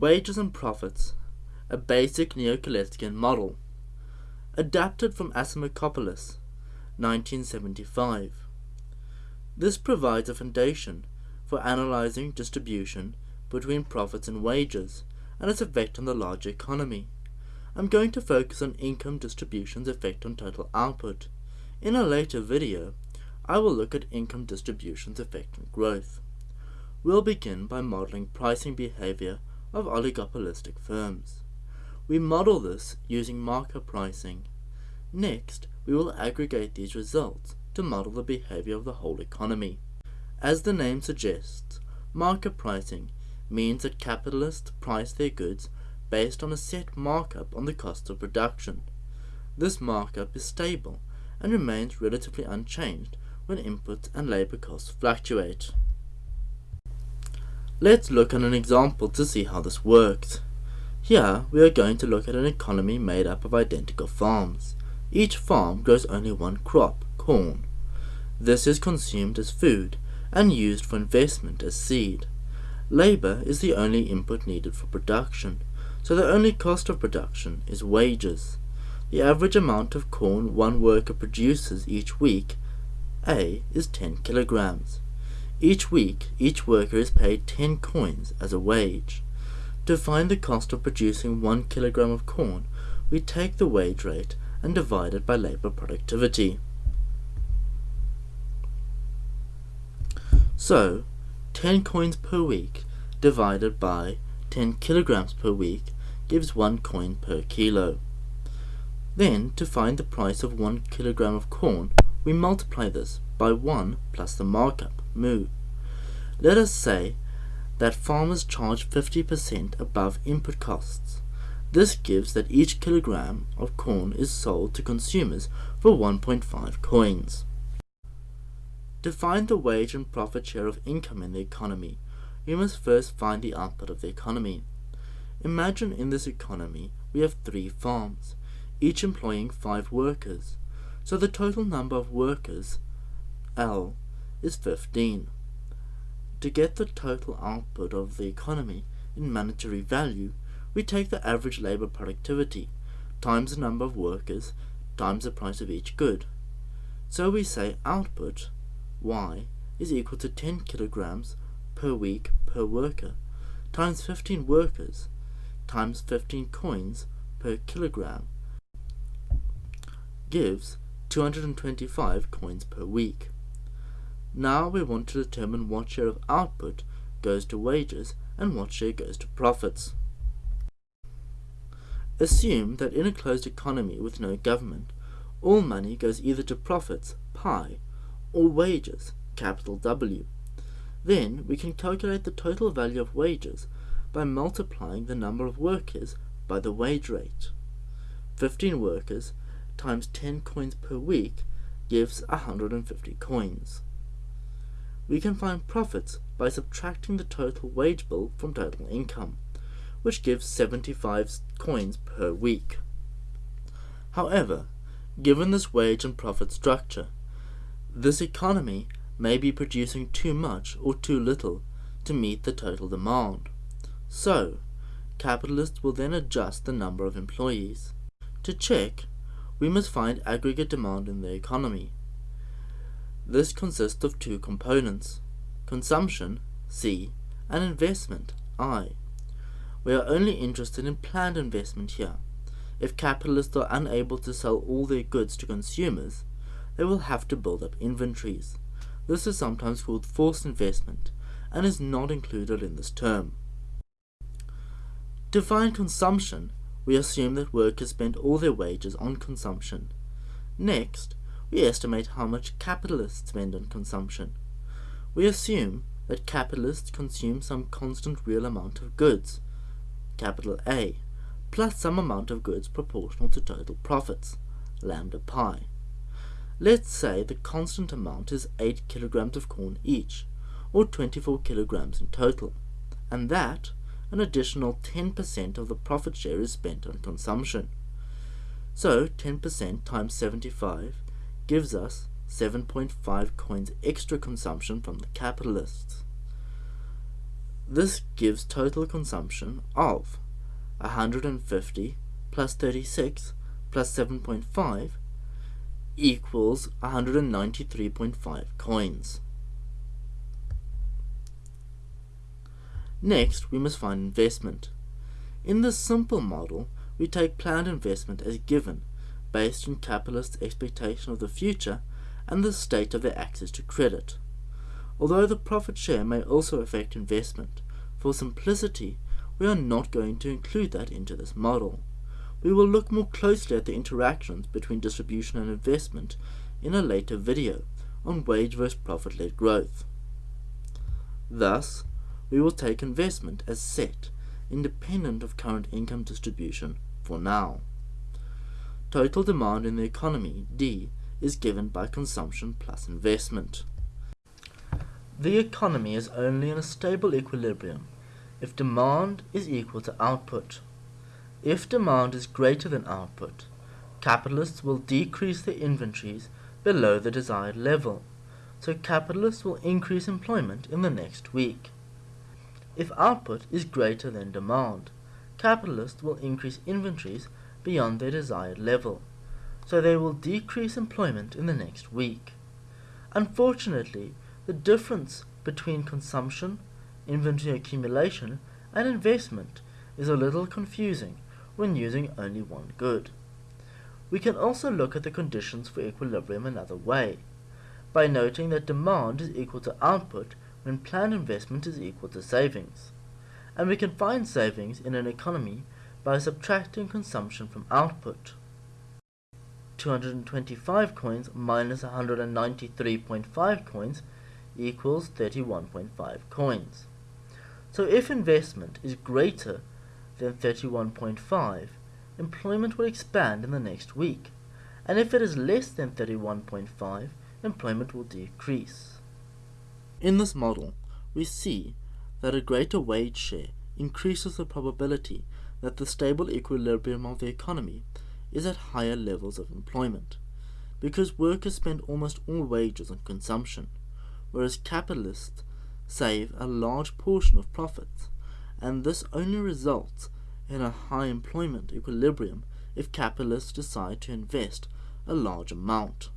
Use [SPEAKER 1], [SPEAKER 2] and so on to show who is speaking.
[SPEAKER 1] Wages and Profits, a basic Neo-Kaleckian model, adapted from Asimakopulos, 1975. This provides a foundation for analyzing distribution between profits and wages and its effect on the larger economy. I'm going to focus on income distribution's effect on total output. In a later video, I will look at income distribution's effect on growth. We'll begin by modeling pricing behavior of oligopolistic firms. We model this using markup pricing. Next, we will aggregate these results to model the behavior of the whole economy. As the name suggests, markup pricing means that capitalists price their goods based on a set markup on the cost of production. This markup is stable and remains relatively unchanged when input and labor costs fluctuate. Let's look at an example to see how this works. Here we are going to look at an economy made up of identical farms. Each farm grows only one crop, corn. This is consumed as food and used for investment as seed. Labor is the only input needed for production, so the only cost of production is wages. The average amount of corn one worker produces each week, A, is 10 kilograms. Each week, each worker is paid 10 coins as a wage. To find the cost of producing 1 kilogram of corn, we take the wage rate and divide it by labor productivity. So, 10 coins per week divided by 10 kilograms per week gives 1 coin per kilo. Then, to find the price of 1 kilogram of corn, we multiply this by 1 plus the markup, mu. Let us say that farmers charge 50% above input costs. This gives that each kilogram of corn is sold to consumers for 1.5 coins. To find the wage and profit share of income in the economy, we must first find the output of the economy. Imagine in this economy we have three farms, each employing five workers, so the total number of workers, L, is 15. To get the total output of the economy in monetary value, we take the average labor productivity times the number of workers times the price of each good. So we say output, Y, is equal to 10 kilograms per week per worker times 15 workers times 15 coins per kilogram gives 225 coins per week. Now we want to determine what share of output goes to wages and what share goes to profits. Assume that in a closed economy with no government, all money goes either to profits, pi, or wages, capital W. Then we can calculate the total value of wages by multiplying the number of workers by the wage rate. 15 workers times 10 coins per week gives 150 coins. We can find profits by subtracting the total wage bill from total income which gives 75 coins per week. However, given this wage and profit structure, this economy may be producing too much or too little to meet the total demand. So, capitalists will then adjust the number of employees. To check, we must find aggregate demand in the economy. This consists of two components, consumption, C, and investment, I. We are only interested in planned investment here. If capitalists are unable to sell all their goods to consumers, they will have to build up inventories. This is sometimes called forced investment and is not included in this term. To find consumption, we assume that workers spend all their wages on consumption. Next, we estimate how much capitalists spend on consumption. We assume that capitalists consume some constant real amount of goods, capital A, plus some amount of goods proportional to total profits, lambda pi. Let's say the constant amount is 8 kilograms of corn each, or 24 kilograms in total, and that an additional 10% of the profit share is spent on consumption. So 10% times 75 gives us 7.5 coins extra consumption from the capitalists. This gives total consumption of 150 plus 36 plus 7.5 equals 193.5 coins. Next, we must find investment. In this simple model, we take planned investment as given, based on capitalists' expectation of the future and the state of their access to credit. Although the profit share may also affect investment, for simplicity, we are not going to include that into this model. We will look more closely at the interactions between distribution and investment in a later video on wage versus profit-led growth. Thus, we will take investment as set, independent of current income distribution, for now. Total demand in the economy, D, is given by consumption plus investment. The economy is only in a stable equilibrium if demand is equal to output. If demand is greater than output, capitalists will decrease their inventories below the desired level, so capitalists will increase employment in the next week. If output is greater than demand, capitalists will increase inventories beyond their desired level, so they will decrease employment in the next week. Unfortunately, the difference between consumption, inventory accumulation, and investment is a little confusing when using only one good. We can also look at the conditions for equilibrium another way, by noting that demand is equal to output when planned investment is equal to savings. And we can find savings in an economy by subtracting consumption from output. 225 coins minus 193.5 coins equals 31.5 coins. So if investment is greater than 31.5, employment will expand in the next week, and if it is less than 31.5, employment will decrease. In this model, we see that a greater wage share increases the probability that the stable equilibrium of the economy is at higher levels of employment, because workers spend almost all wages on consumption, whereas capitalists save a large portion of profits, and this only results in a high employment equilibrium if capitalists decide to invest a large amount.